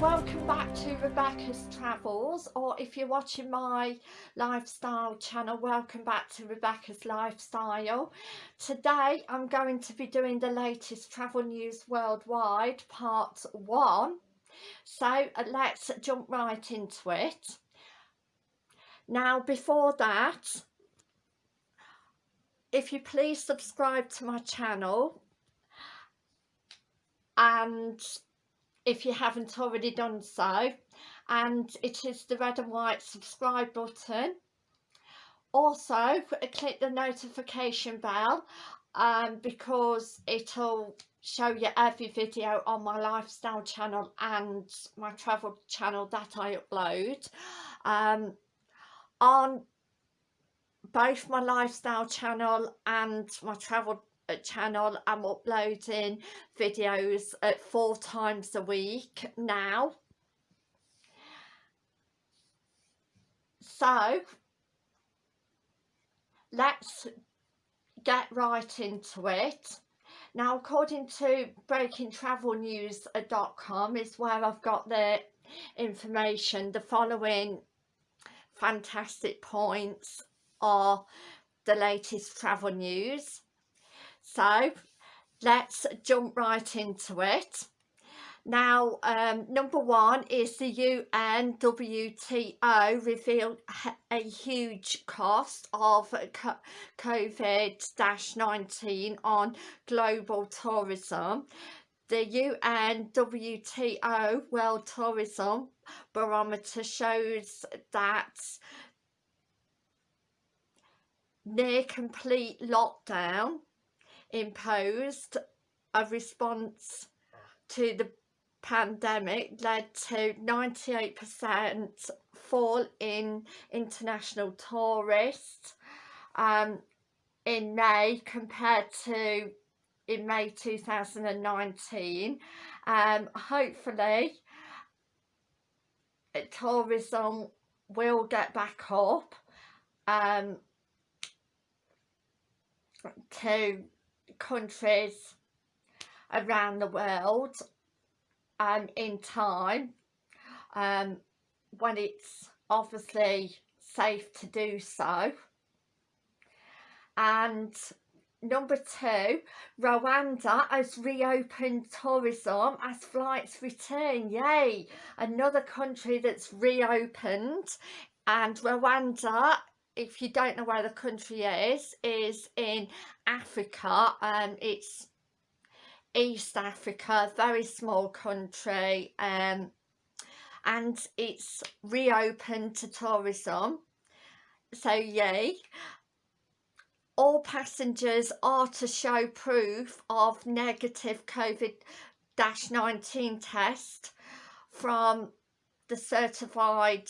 welcome back to Rebecca's Travels or if you're watching my lifestyle channel welcome back to Rebecca's Lifestyle. Today I'm going to be doing the latest travel news worldwide part 1 so uh, let's jump right into it. Now before that if you please subscribe to my channel and if you haven't already done so. And it is the red and white subscribe button. Also click the notification bell um, because it'll show you every video on my lifestyle channel and my travel channel that I upload. Um, on both my lifestyle channel and my travel channel. I'm uploading videos at four times a week now. So let's get right into it. Now according to breakingtravelnews.com is where I've got the information. The following fantastic points are the latest travel news so let's jump right into it. Now, um, number one is the UNWTO revealed a huge cost of COVID-19 on global tourism. The UNWTO World Tourism Barometer shows that near complete lockdown imposed a response to the pandemic led to 98% fall in international tourists um, in May compared to in May 2019 um, hopefully tourism will get back up um, to countries around the world um, in time um, when it's obviously safe to do so. And number two Rwanda has reopened tourism as flights return. Yay! Another country that's reopened. And Rwanda if you don't know where the country is, is in Africa. Um, it's East Africa, very small country. Um, and it's reopened to tourism. So yay. All passengers are to show proof of negative COVID-19 test from the certified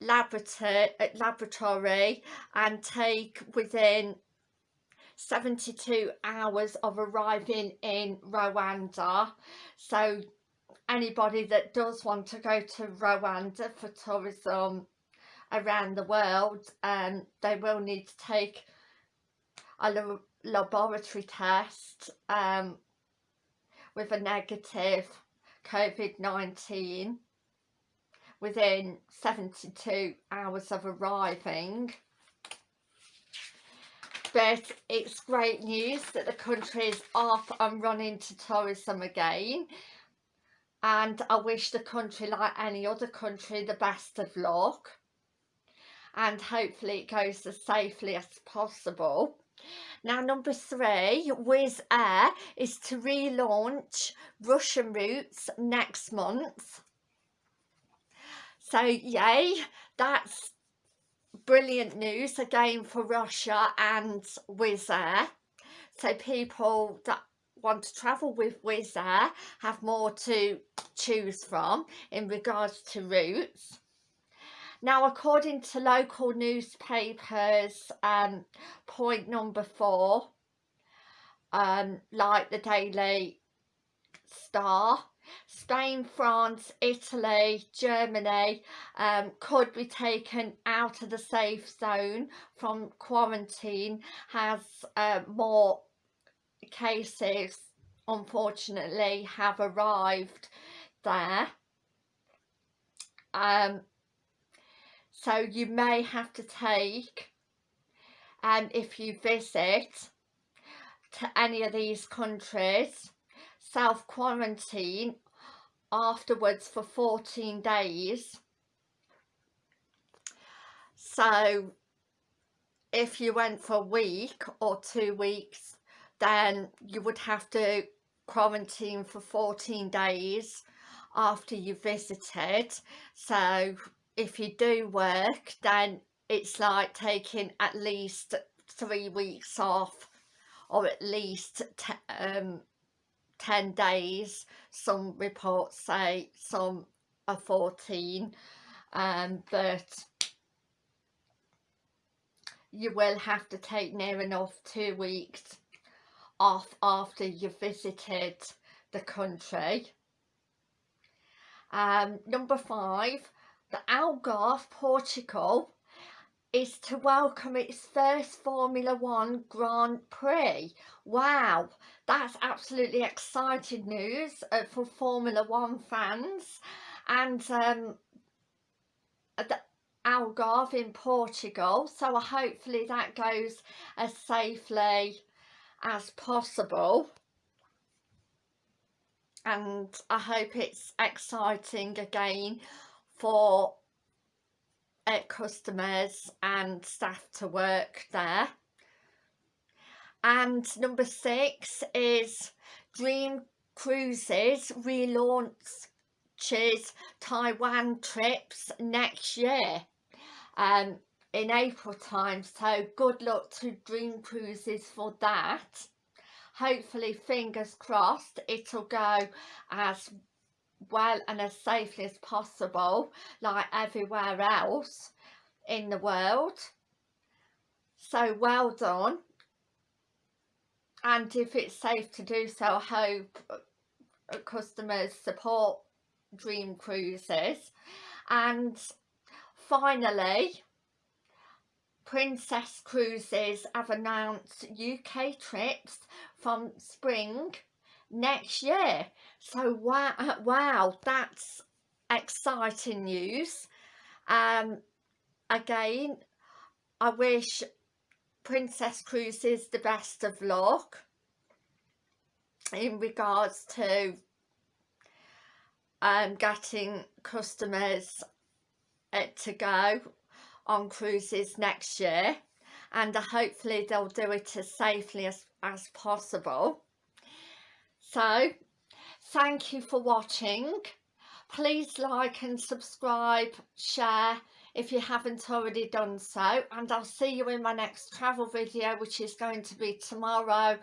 laboratory, laboratory and take within 72 hours of arriving in Rwanda. So anybody that does want to go to Rwanda for tourism around the world um, they will need to take a laboratory test um, with a negative COVID-19 within 72 hours of arriving but it's great news that the country is off and running to tourism again. And I wish the country like any other country the best of luck. And hopefully it goes as safely as possible. Now number three, Wizz Air is to relaunch Russian routes next month. So yay, that's brilliant news again for Russia and Wizz Air. So people that want to travel with Wizz Air have more to choose from in regards to routes. Now, according to local newspapers, um, point number four, um, like the Daily Star, Spain, France, Italy, Germany um, could be taken out of the safe zone from quarantine has uh, more cases unfortunately have arrived there. Um, so you may have to take um, if you visit to any of these countries self-quarantine afterwards for 14 days. So if you went for a week or two weeks then you would have to quarantine for 14 days after you visited. So if you do work then it's like taking at least three weeks off or at least um, 10 days some reports say some are 14 um, but you will have to take near enough two weeks off after you've visited the country. Um, number five, the Algarve, Portugal is to welcome its first Formula One Grand Prix. Wow, that's absolutely exciting news uh, for Formula One fans. And um, the Algarve in Portugal, so I hopefully that goes as safely as possible and I hope it's exciting again for uh, customers and staff to work there. And number six is Dream Cruises relaunches Taiwan trips next year um, in April time. So good luck to Dream Cruises for that. Hopefully fingers crossed it'll go as well and as safely as possible like everywhere else in the world. So well done. And if it's safe to do so I hope uh, customers support dream cruises. And finally Princess Cruises have announced UK trips from spring next year. So wow, wow that's exciting news. Um, again, I wish Princess Cruises the best of luck in regards to um, getting customers uh, to go on cruises next year and hopefully they'll do it as safely as, as possible. So thank you for watching. Please like and subscribe, share if you haven't already done so and I'll see you in my next travel video which is going to be tomorrow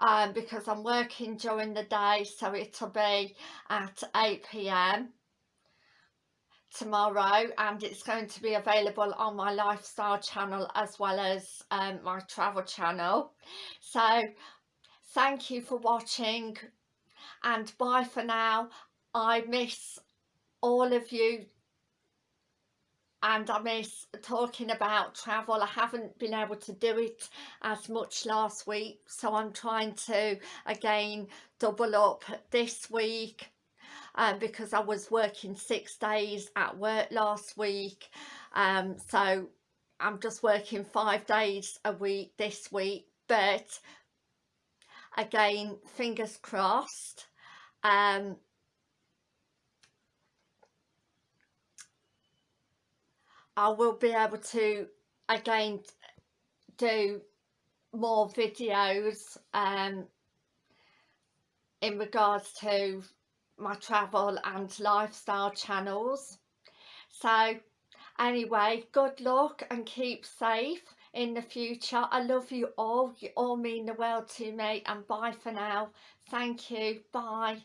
um, because I'm working during the day so it'll be at 8pm tomorrow and it's going to be available on my lifestyle channel as well as um, my travel channel so thank you for watching and bye for now. I miss all of you and I miss talking about travel. I haven't been able to do it as much last week so I'm trying to again double up this week um, because I was working six days at work last week um, so I'm just working five days a week this week but again fingers crossed. Um, I will be able to again do more videos um, in regards to my travel and lifestyle channels. So anyway good luck and keep safe in the future. I love you all. You all mean the world to me and bye for now. Thank you. Bye